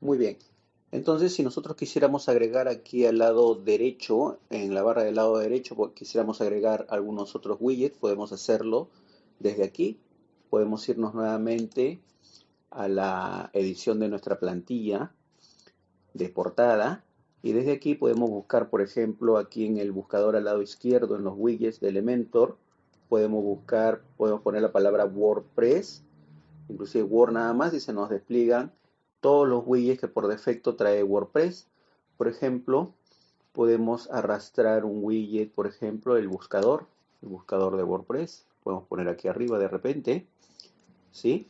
Muy bien. Entonces, si nosotros quisiéramos agregar aquí al lado derecho, en la barra del lado derecho, quisiéramos agregar algunos otros widgets, podemos hacerlo desde aquí. Podemos irnos nuevamente a la edición de nuestra plantilla de portada y desde aquí podemos buscar, por ejemplo, aquí en el buscador al lado izquierdo, en los widgets de Elementor, podemos buscar, podemos poner la palabra WordPress, inclusive Word nada más y se nos despliegan todos los widgets que por defecto trae WordPress. Por ejemplo, podemos arrastrar un widget, por ejemplo, el buscador, el buscador de WordPress. Podemos poner aquí arriba de repente, ¿sí?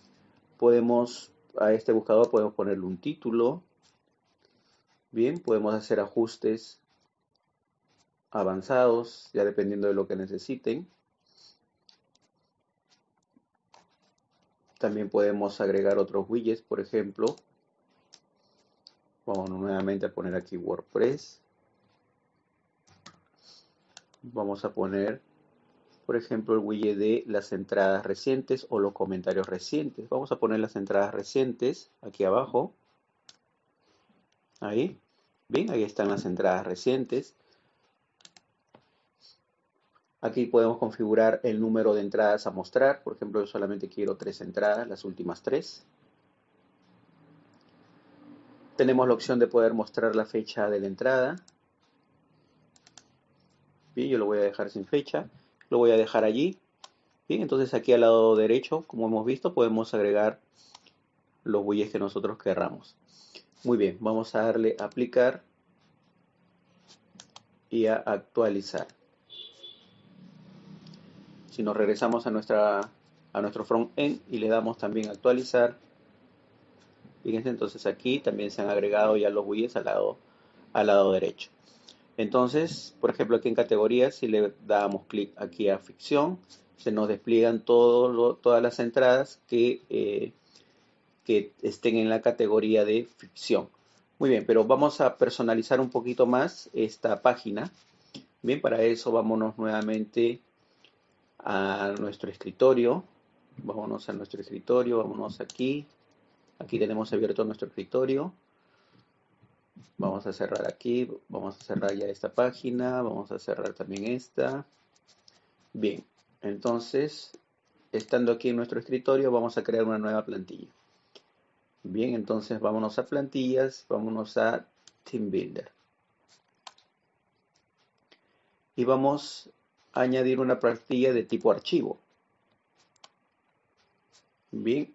Podemos, a este buscador podemos ponerle un título. Bien, podemos hacer ajustes avanzados, ya dependiendo de lo que necesiten. También podemos agregar otros widgets, por ejemplo, Vamos nuevamente a poner aquí WordPress. Vamos a poner, por ejemplo, el widget de las entradas recientes o los comentarios recientes. Vamos a poner las entradas recientes aquí abajo. Ahí. Bien, ahí están las entradas recientes. Aquí podemos configurar el número de entradas a mostrar. Por ejemplo, yo solamente quiero tres entradas, las últimas tres. Tenemos la opción de poder mostrar la fecha de la entrada. Bien, yo lo voy a dejar sin fecha. Lo voy a dejar allí. Bien, entonces aquí al lado derecho, como hemos visto, podemos agregar los bueyes que nosotros querramos. Muy bien, vamos a darle a aplicar y a actualizar. Si nos regresamos a, nuestra, a nuestro front end y le damos también actualizar, Fíjense, entonces aquí también se han agregado ya los widgets al lado, al lado derecho. Entonces, por ejemplo, aquí en categorías, si le damos clic aquí a ficción, se nos despliegan todas las entradas que, eh, que estén en la categoría de ficción. Muy bien, pero vamos a personalizar un poquito más esta página. Bien, para eso vámonos nuevamente a nuestro escritorio. Vámonos a nuestro escritorio, vámonos aquí, Aquí tenemos abierto nuestro escritorio. Vamos a cerrar aquí, vamos a cerrar ya esta página, vamos a cerrar también esta. Bien, entonces, estando aquí en nuestro escritorio, vamos a crear una nueva plantilla. Bien, entonces vámonos a plantillas, vámonos a Team Builder. Y vamos a añadir una plantilla de tipo archivo. Bien,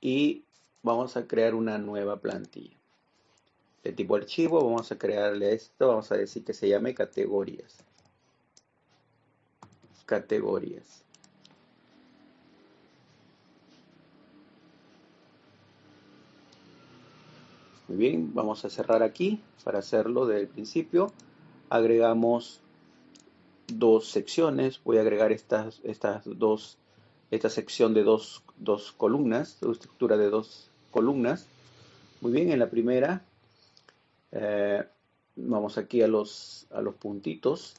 y vamos a crear una nueva plantilla. De tipo archivo vamos a crearle esto, vamos a decir que se llame categorías. Categorías. Muy bien, vamos a cerrar aquí para hacerlo desde el principio. Agregamos dos secciones. Voy a agregar estas, estas dos, esta sección de dos, dos columnas, estructura de dos columnas. Muy bien, en la primera eh, vamos aquí a los, a los puntitos.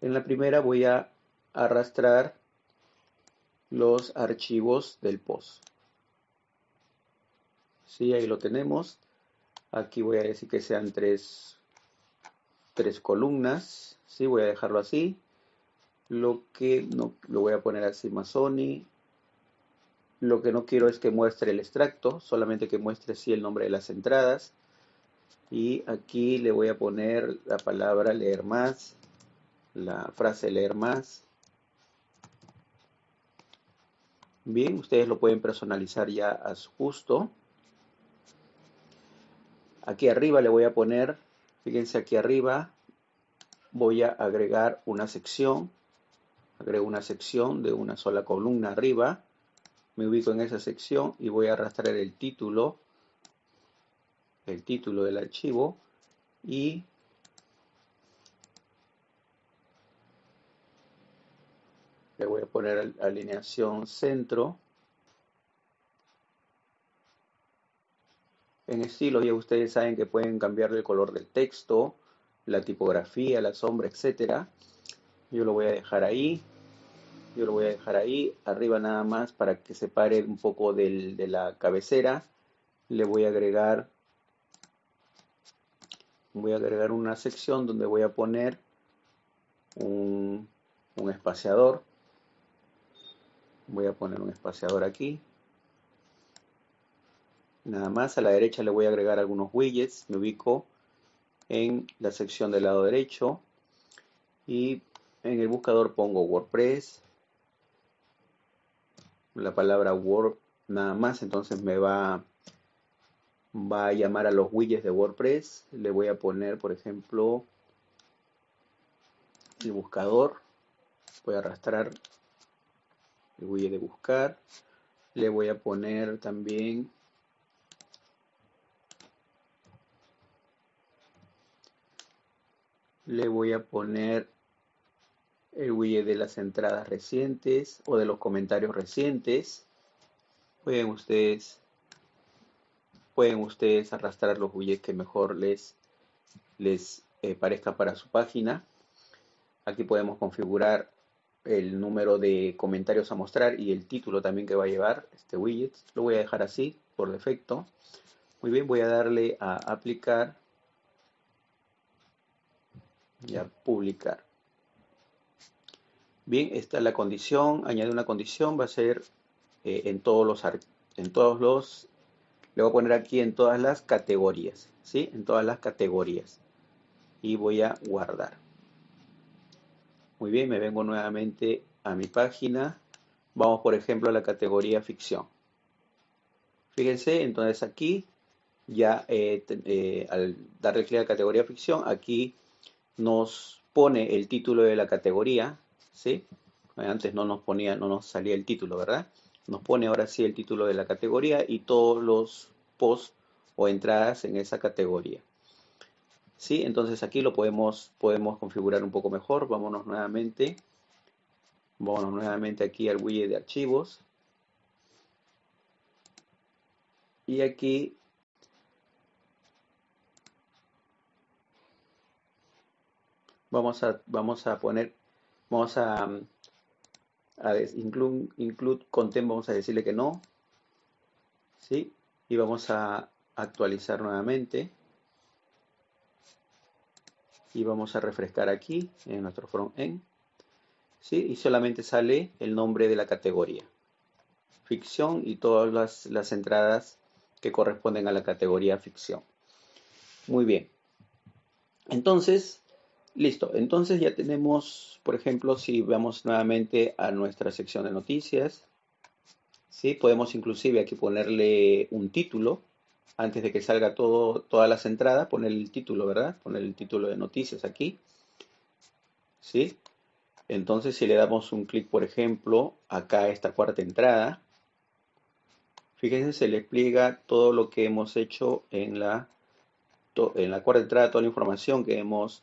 En la primera voy a arrastrar los archivos del post. Sí, ahí lo tenemos. Aquí voy a decir que sean tres, tres columnas. Sí, voy a dejarlo así. Lo que no lo voy a poner así Masoni lo que no quiero es que muestre el extracto, solamente que muestre sí el nombre de las entradas. Y aquí le voy a poner la palabra leer más, la frase leer más. Bien, ustedes lo pueden personalizar ya a su gusto. Aquí arriba le voy a poner, fíjense aquí arriba, voy a agregar una sección. Agrego una sección de una sola columna arriba me ubico en esa sección y voy a arrastrar el título, el título del archivo y le voy a poner alineación centro. En estilo ya ustedes saben que pueden cambiar el color del texto, la tipografía, la sombra, etcétera. Yo lo voy a dejar ahí yo lo voy a dejar ahí arriba nada más para que se pare un poco de la cabecera. Le voy a agregar voy a agregar una sección donde voy a poner un, un espaciador. Voy a poner un espaciador aquí. Nada más a la derecha le voy a agregar algunos widgets. Me ubico en la sección del lado derecho. Y en el buscador pongo WordPress la palabra Word nada más entonces me va va a llamar a los widgets de WordPress. Le voy a poner por ejemplo el buscador. Voy a arrastrar el widget de buscar. Le voy a poner también le voy a poner el widget de las entradas recientes o de los comentarios recientes. Pueden ustedes pueden ustedes arrastrar los widgets que mejor les les eh, parezca para su página. Aquí podemos configurar el número de comentarios a mostrar y el título también que va a llevar este widget. Lo voy a dejar así por defecto. Muy bien voy a darle a aplicar y a publicar. Bien, esta es la condición, añade una condición, va a ser eh, en todos los en todos los le voy a poner aquí en todas las categorías, ¿sí? En todas las categorías. Y voy a guardar. Muy bien, me vengo nuevamente a mi página. Vamos, por ejemplo, a la categoría ficción. Fíjense, entonces aquí ya eh, eh, al darle clic a categoría ficción, aquí nos pone el título de la categoría, ¿sí? Antes no nos ponía, no nos salía el título, ¿verdad? Nos pone ahora sí el título de la categoría y todos los posts o entradas en esa categoría. ¿Sí? Entonces aquí lo podemos, podemos configurar un poco mejor. Vámonos nuevamente. Vámonos nuevamente aquí al widget de archivos. Y aquí vamos a, vamos a poner, vamos a, a include, content, vamos a decirle que no, ¿sí? Y vamos a actualizar nuevamente. Y vamos a refrescar aquí en nuestro front-end. ¿sí? Y solamente sale el nombre de la categoría. Ficción y todas las entradas que corresponden a la categoría ficción. Muy bien. Entonces, Listo, entonces ya tenemos, por ejemplo, si vamos nuevamente a nuestra sección de noticias, ¿sí? podemos inclusive aquí ponerle un título, antes de que salga todo, todas las entradas, poner el título, ¿verdad? Poner el título de noticias aquí. ¿Sí? Entonces, si le damos un clic, por ejemplo, acá a esta cuarta entrada, fíjense, se le explica todo lo que hemos hecho en la, en la cuarta entrada, toda la información que hemos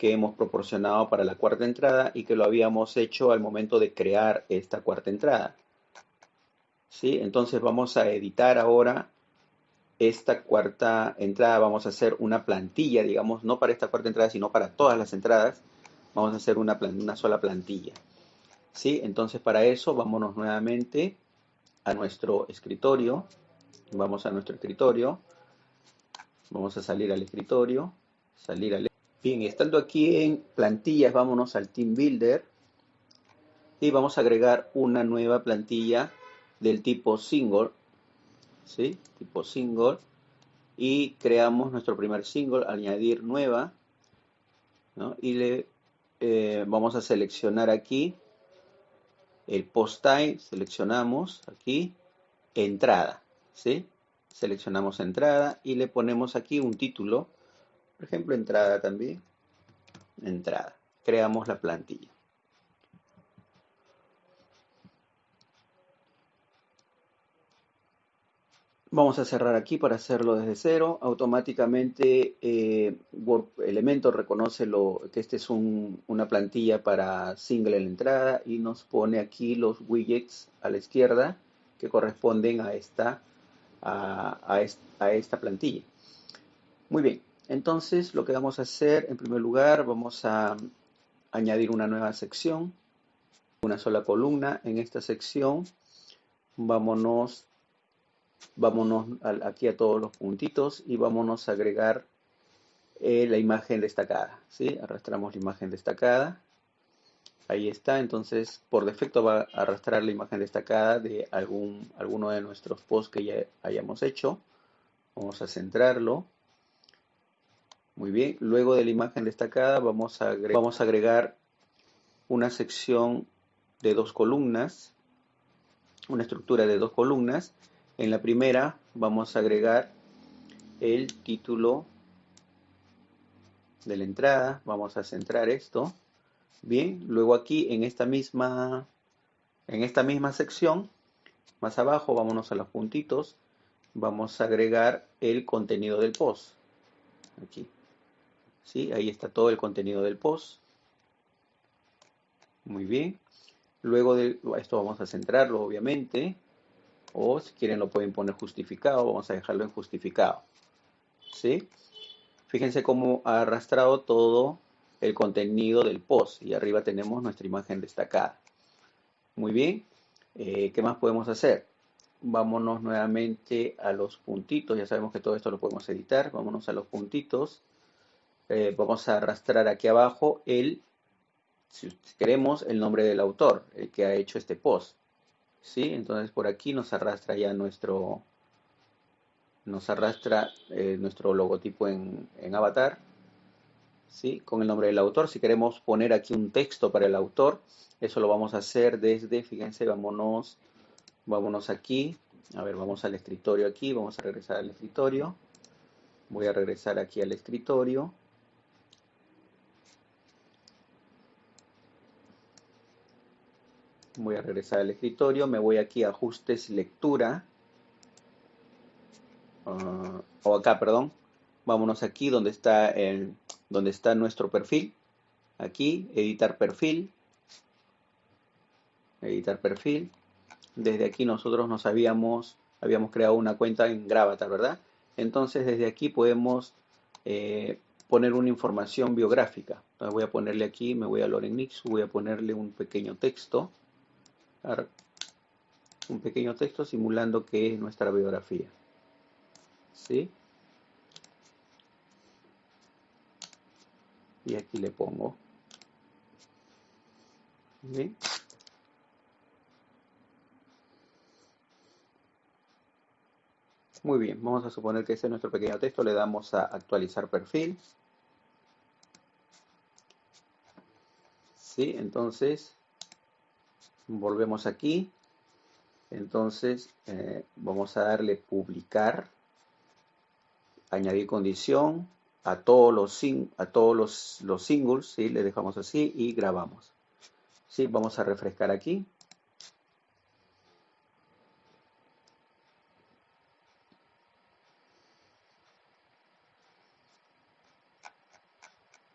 que hemos proporcionado para la cuarta entrada y que lo habíamos hecho al momento de crear esta cuarta entrada. ¿Sí? Entonces vamos a editar ahora esta cuarta entrada. Vamos a hacer una plantilla, digamos, no para esta cuarta entrada, sino para todas las entradas. Vamos a hacer una, una sola plantilla. ¿Sí? Entonces para eso vámonos nuevamente a nuestro escritorio. Vamos a nuestro escritorio. Vamos a salir al escritorio. Salir al Bien, estando aquí en plantillas, vámonos al Team Builder y vamos a agregar una nueva plantilla del tipo single, ¿sí? Tipo single y creamos nuestro primer single, añadir nueva, ¿no? Y le eh, vamos a seleccionar aquí el post type, seleccionamos aquí entrada, ¿sí? Seleccionamos entrada y le ponemos aquí un título por ejemplo, entrada también. Entrada. Creamos la plantilla. Vamos a cerrar aquí para hacerlo desde cero. Automáticamente eh, Elementor reconoce lo, que esta es una plantilla para single en la entrada y nos pone aquí los widgets a la izquierda que corresponden a esta, a esta plantilla. Muy bien. Entonces lo que vamos a hacer, en primer lugar, vamos a añadir una nueva sección, una sola columna. En esta sección, vámonos vámonos aquí a todos los puntitos y vámonos a agregar eh, la imagen destacada. ¿sí? Arrastramos la imagen destacada. Ahí está, entonces por defecto va a arrastrar la imagen destacada de algún, alguno de nuestros posts que ya hayamos hecho. Vamos a centrarlo. Muy bien, luego de la imagen destacada vamos a agregar una sección de dos columnas, una estructura de dos columnas. En la primera vamos a agregar el título de la entrada, vamos a centrar esto. Bien, luego aquí en esta misma en esta misma sección, más abajo, vámonos a los puntitos, vamos a agregar el contenido del post. Aquí. ¿Sí? Ahí está todo el contenido del post. Muy bien. Luego de esto vamos a centrarlo, obviamente. O si quieren lo pueden poner justificado. Vamos a dejarlo en justificado. ¿Sí? Fíjense cómo ha arrastrado todo el contenido del post. Y arriba tenemos nuestra imagen destacada. Muy bien. Eh, ¿Qué más podemos hacer? Vámonos nuevamente a los puntitos. Ya sabemos que todo esto lo podemos editar. Vámonos a los puntitos. Eh, vamos a arrastrar aquí abajo el si queremos, el nombre del autor, el que ha hecho este post. ¿Sí? Entonces por aquí nos arrastra ya nuestro, nos arrastra eh, nuestro logotipo en, avatar, ¿sí? Con el nombre del autor. Si queremos poner aquí un texto para el autor, eso lo vamos a hacer desde, fíjense, vámonos, vámonos aquí. A ver, vamos al escritorio aquí, vamos a regresar al escritorio. Voy a regresar aquí al escritorio. Voy a regresar al escritorio, me voy aquí a ajustes lectura, ah, o acá, perdón, vámonos aquí donde está, el, donde está nuestro perfil, aquí, editar perfil, editar perfil, desde aquí nosotros nos habíamos, habíamos creado una cuenta en Gravatar, ¿verdad? Entonces desde aquí podemos eh, poner una información biográfica. Entonces voy a ponerle aquí, me voy a Lorenix, voy a ponerle un pequeño texto un pequeño texto simulando que es nuestra biografía. ¿Sí? Y aquí le pongo. Muy bien, vamos a suponer que ese es nuestro pequeño texto. Le damos a actualizar perfil. ¿Sí? Entonces, volvemos aquí entonces eh, vamos a darle publicar añadir condición a todos los a todos los, los singles ¿sí? le dejamos así y grabamos ¿sí? vamos a refrescar aquí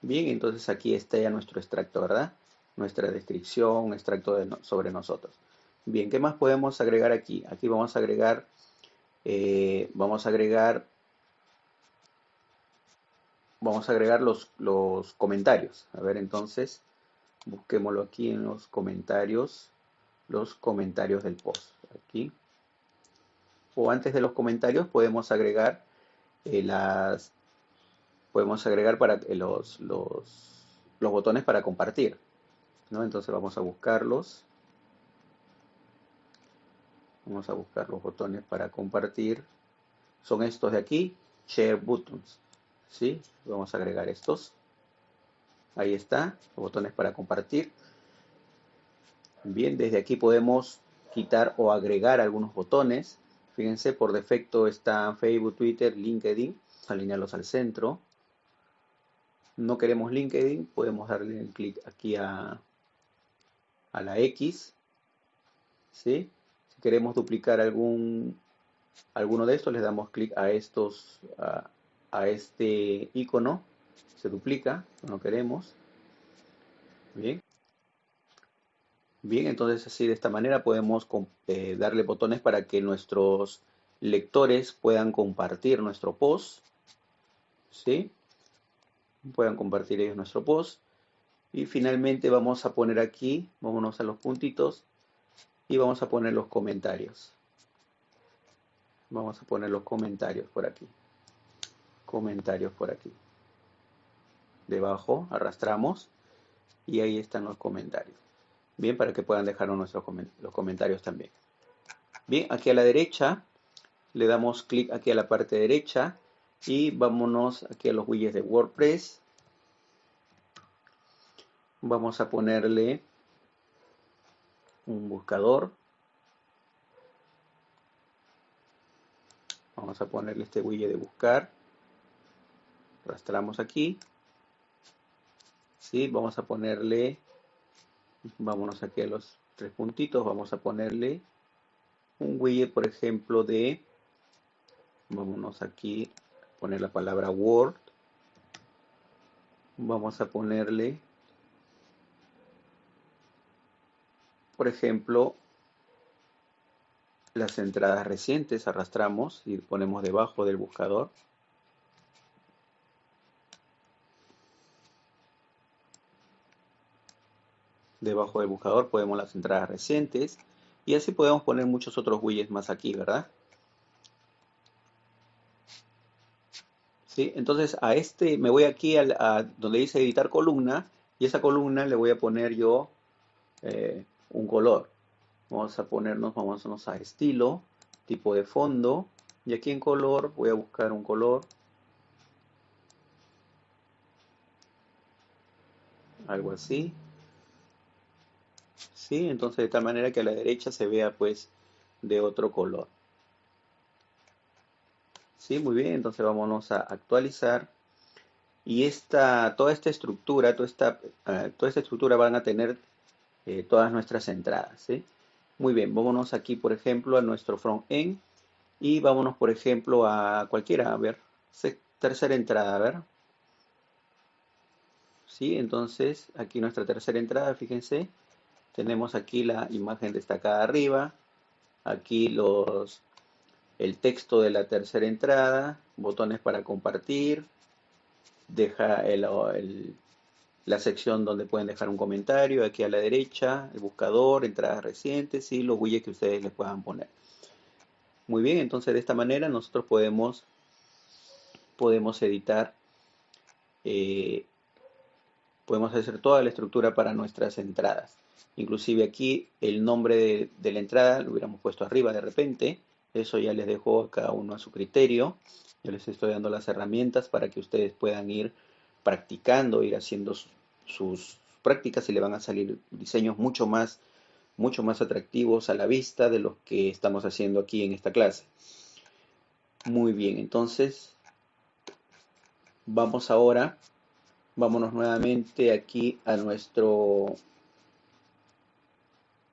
Bien, entonces aquí está ya nuestro extracto, ¿verdad? Nuestra descripción, extracto sobre nosotros. Bien, ¿qué más podemos agregar aquí? Aquí vamos a agregar, eh, vamos a agregar, vamos a agregar los, los comentarios. A ver, entonces, busquémoslo aquí en los comentarios, los comentarios del post. Aquí. O antes de los comentarios podemos agregar eh, las, podemos agregar para los, los, los botones para compartir. Entonces vamos a buscarlos. Vamos a buscar los botones para compartir. Son estos de aquí, Share Buttons. ¿Sí? Vamos a agregar estos. Ahí está, los botones para compartir. Bien, desde aquí podemos quitar o agregar algunos botones. Fíjense, por defecto están Facebook, Twitter, LinkedIn. Alinearlos al centro. No queremos LinkedIn, podemos darle el clic aquí a a la X. ¿sí? Si queremos duplicar algún, alguno de estos, le damos clic a estos, a, este icono. Se duplica, no queremos. Bien. Bien, entonces así de esta manera podemos eh, darle botones para que nuestros lectores puedan compartir nuestro post. ¿Sí? Puedan compartir ellos nuestro post. Y finalmente vamos a poner aquí, vámonos a los puntitos y vamos a poner los comentarios. Vamos a poner los comentarios por aquí. Comentarios por aquí. Debajo arrastramos y ahí están los comentarios. Bien, para que puedan dejar nuestros los comentarios también. Bien, aquí a la derecha le damos clic aquí a la parte derecha y vámonos aquí a los widgets de WordPress. Vamos a ponerle un buscador. Vamos a ponerle este widget de buscar. Arrastramos aquí. ¿Sí? Vamos a ponerle, vámonos aquí a los tres puntitos, vamos a ponerle un widget, por ejemplo, de, vámonos aquí, poner la palabra Word. Vamos a ponerle, por ejemplo, las entradas recientes, arrastramos y ponemos debajo del buscador. Debajo del buscador podemos las entradas recientes y así podemos poner muchos otros widgets más aquí, ¿verdad? ¿Sí? Entonces a este me voy aquí a, donde dice editar columna y esa columna le voy a poner yo eh, un color. Vamos a ponernos, vamos a estilo, tipo de fondo. Y aquí en color voy a buscar un color. Algo así. ¿Sí? Entonces de tal manera que a la derecha se vea pues de otro color. ¿Sí? Muy bien, entonces vámonos a actualizar. Y esta, toda esta estructura, toda esta, eh, toda esta estructura van a tener eh, todas nuestras entradas. ¿sí? Muy bien, vámonos aquí, por ejemplo, a nuestro front-end y vámonos, por ejemplo, a cualquiera, a ver, tercera entrada, a ver. Sí, entonces aquí nuestra tercera entrada, fíjense, tenemos aquí la imagen destacada arriba, aquí los, el texto de la tercera entrada, botones para compartir, deja el, el la sección donde pueden dejar un comentario, aquí a la derecha, el buscador, entradas recientes y los widgets que ustedes les puedan poner. Muy bien, entonces de esta manera nosotros podemos, podemos editar, eh, podemos hacer toda la estructura para nuestras entradas. Inclusive aquí el nombre de, la entrada lo hubiéramos puesto arriba de repente, eso ya les dejo a cada uno a su criterio. Yo les estoy dando las herramientas para que ustedes puedan ir practicando, ir haciendo sus prácticas y le van a salir diseños mucho más, mucho más atractivos a la vista de los que estamos haciendo aquí en esta clase. Muy bien, entonces vamos ahora, vámonos nuevamente aquí a nuestro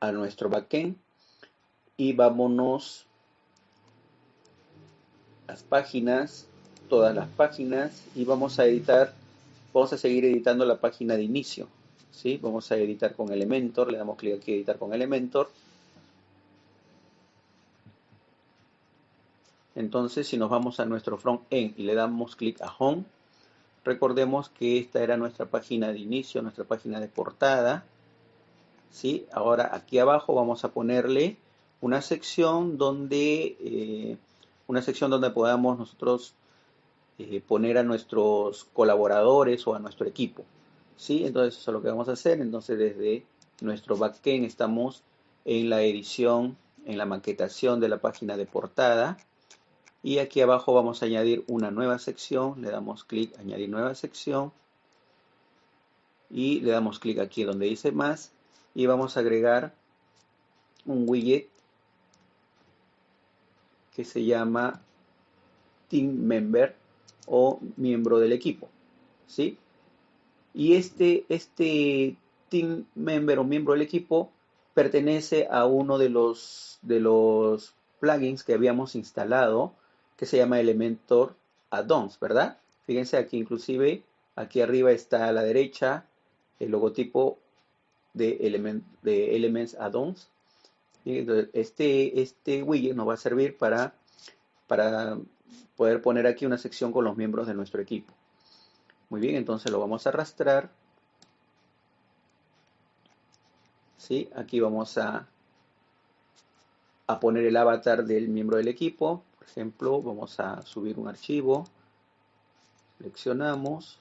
a nuestro backend y vámonos las páginas, todas las páginas y vamos a editar Vamos a seguir editando la página de inicio. ¿sí? Vamos a editar con Elementor. Le damos clic aquí, editar con Elementor. Entonces, si nos vamos a nuestro front-end y le damos clic a Home, recordemos que esta era nuestra página de inicio, nuestra página de portada. ¿sí? Ahora, aquí abajo vamos a ponerle una sección donde, eh, una sección donde podamos nosotros eh, poner a nuestros colaboradores o a nuestro equipo. ¿sí? Entonces eso es lo que vamos a hacer. Entonces desde nuestro backend estamos en la edición, en la maquetación de la página de portada. Y aquí abajo vamos a añadir una nueva sección. Le damos clic, añadir nueva sección. Y le damos clic aquí donde dice más. Y vamos a agregar un widget que se llama Team Member o miembro del equipo. ¿sí? Y este, este team member o miembro del equipo pertenece a uno de los, de los plugins que habíamos instalado que se llama Elementor Addons, ¿verdad? Fíjense aquí inclusive, aquí arriba está a la derecha el logotipo de, element, de Elements Addons. Este, este widget nos va a servir para, para poder poner aquí una sección con los miembros de nuestro equipo. Muy bien, entonces lo vamos a arrastrar. Aquí vamos a, a poner el avatar del miembro del equipo. Por ejemplo, vamos a subir un archivo, seleccionamos,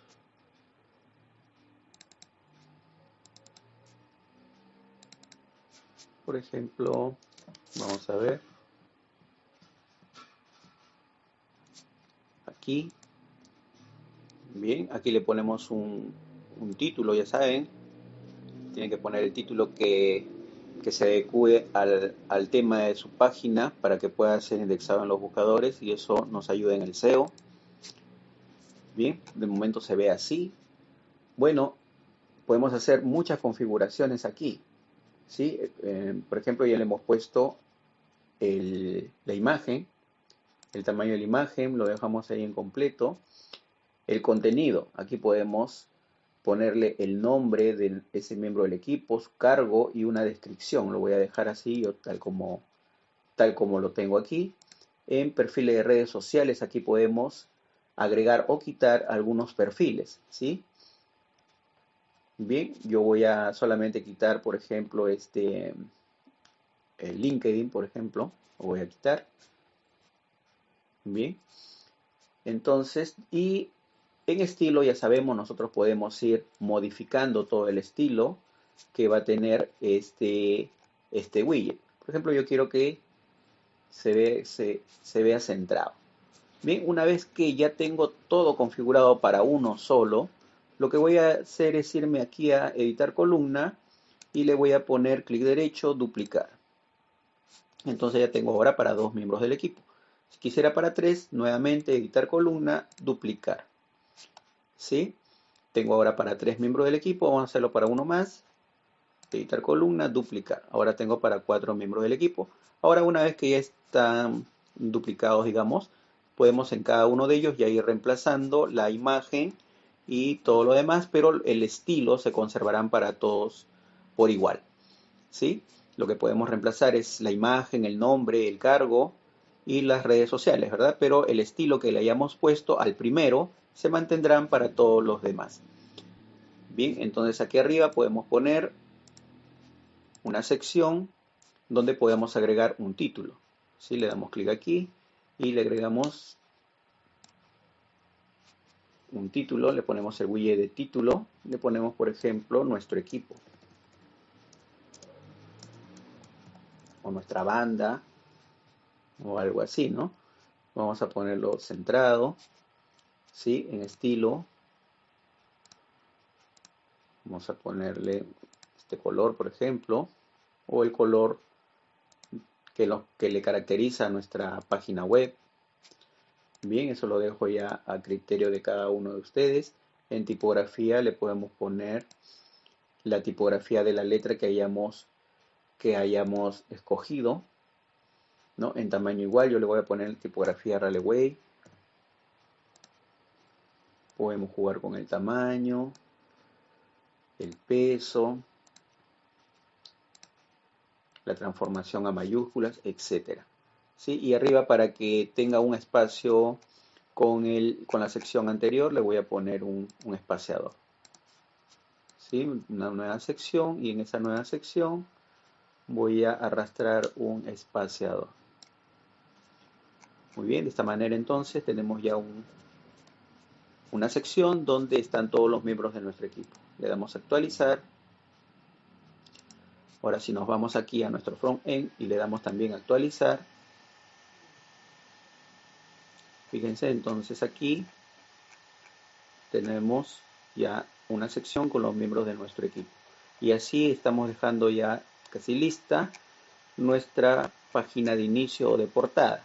por ejemplo, vamos a ver, aquí, bien, aquí le ponemos un, un título, ya saben, tienen que poner el título que, se adecue al, al, tema de su página para que pueda ser indexado en los buscadores y eso nos ayuda en el SEO. Bien, de momento se ve así. Bueno, podemos hacer muchas configuraciones aquí. ¿sí? Eh, por ejemplo, ya le hemos puesto la imagen, el tamaño de la imagen, lo dejamos ahí en completo. El contenido, aquí podemos ponerle el nombre de ese miembro del equipo, su cargo y una descripción. Lo voy a dejar así, tal como, tal como lo tengo aquí. En perfiles de redes sociales, aquí podemos agregar o quitar algunos perfiles, ¿sí? Bien, yo voy a solamente quitar, por ejemplo, este el LinkedIn, por ejemplo, lo voy a quitar. Bien. Entonces, y en estilo, ya sabemos, nosotros podemos ir modificando todo el estilo que va a tener este, este widget. Por ejemplo, yo quiero que se, se vea centrado. Bien, una vez que ya tengo todo configurado para uno solo, lo que voy a hacer es irme aquí a editar columna y le voy a poner clic derecho, duplicar. Entonces ya tengo ahora para dos miembros del equipo. Si quisiera para tres, nuevamente editar columna, duplicar. ¿sí? Tengo ahora para tres miembros del equipo, vamos a hacerlo para uno más. Editar columna, duplicar. Ahora tengo para cuatro miembros del equipo. Ahora una vez que ya están duplicados, digamos, podemos en cada uno de ellos ya ir reemplazando la imagen y todo lo demás, pero el estilo se conservarán para todos por igual. ¿sí? Lo que podemos reemplazar es la imagen, el nombre, el cargo y las redes sociales, ¿verdad? Pero el estilo que le hayamos puesto al primero se mantendrán para todos los demás. Bien, entonces aquí arriba podemos poner una sección donde podemos agregar un título. Si Le damos clic aquí y le agregamos un título, le ponemos el widget de título, le ponemos por ejemplo nuestro equipo o nuestra banda o algo así, ¿no? Vamos a ponerlo centrado ¿sí? En estilo. Vamos a ponerle este color, por ejemplo, o el color que, lo, que le caracteriza a nuestra página web. Bien, eso lo dejo ya a criterio de cada uno de ustedes. En tipografía le podemos poner la tipografía de la letra que hayamos, que hayamos escogido. ¿No? En tamaño igual yo le voy a poner tipografía Raleigh Podemos jugar con el tamaño, el peso, la transformación a mayúsculas, etc. ¿Sí? Y arriba para que tenga un espacio con, el, con la sección anterior le voy a poner un, espaciador. ¿Sí? Una nueva sección y en esa nueva sección voy a arrastrar un espaciador. Muy bien, de esta manera entonces tenemos ya un, una sección donde están todos los miembros de nuestro equipo. Le damos a actualizar. Ahora si nos vamos aquí a nuestro front-end y le damos también actualizar. Fíjense, entonces aquí tenemos ya una sección con los miembros de nuestro equipo. Y así estamos dejando ya casi lista nuestra página de inicio o de portada.